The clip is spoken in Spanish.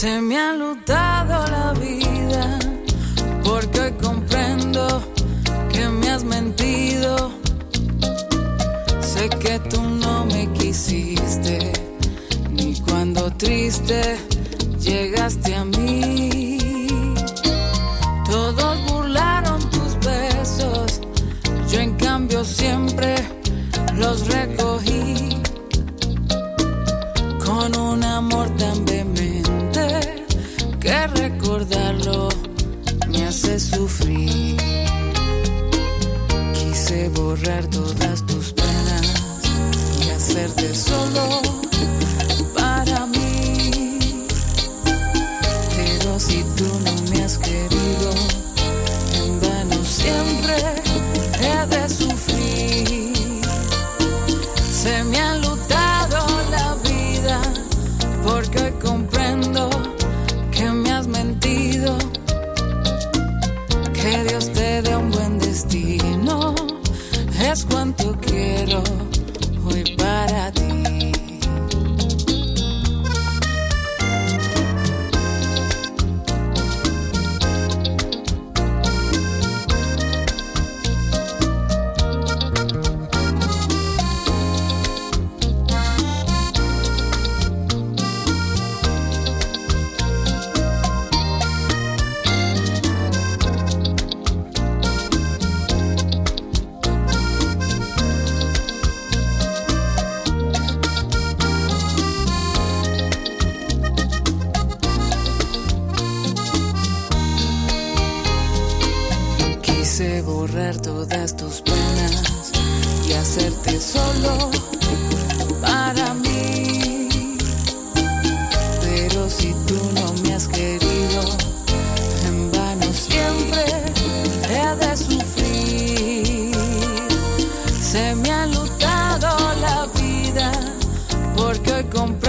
Se me ha lutado la vida porque hoy comprendo que me has mentido. Sé que tú no me quisiste, ni cuando triste llegaste a mí. Quise borrar todas tus penas y hacerte solo para mí. Pero si tú no me has querido, en vano siempre he de sufrir. Que Dios te dé un buen destino. Es cuanto quiero Quise borrar todas tus penas y hacerte solo para mí. Pero si tú no me has querido, en vano siempre he de sufrir. Se me ha lutado la vida porque hoy comprendo